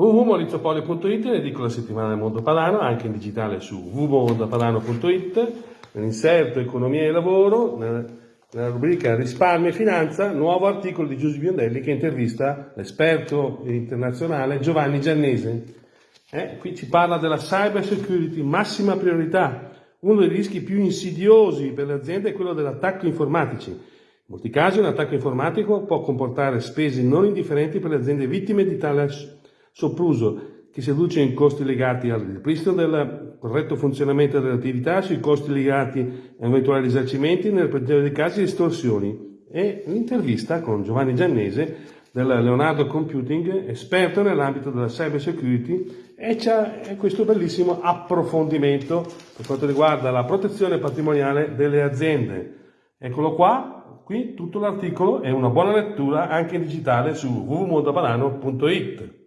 www.mauriziopolio.it, l'edicola settimanale del Mondo Padano, anche in digitale su www.mondopadano.it, nell'inserto Economia e Lavoro, nella rubrica Risparmio e Finanza, nuovo articolo di Giuseppe Biondelli che intervista l'esperto internazionale Giovanni Giannese. Eh, qui ci parla della cyber security, massima priorità. Uno dei rischi più insidiosi per le aziende è quello dell'attacco informatici. In molti casi un attacco informatico può comportare spese non indifferenti per le aziende vittime di tale sopruso che si adduce in costi legati al ripristino del corretto funzionamento dell'attività, sui costi legati a eventuali risarcimenti, nel peggiore dei casi estorsioni. E l'intervista con Giovanni Giannese del Leonardo Computing, esperto nell'ambito della cyber security, e c'è questo bellissimo approfondimento per quanto riguarda la protezione patrimoniale delle aziende. Eccolo qua, qui tutto l'articolo è una buona lettura anche in digitale su www.mondopadano.it.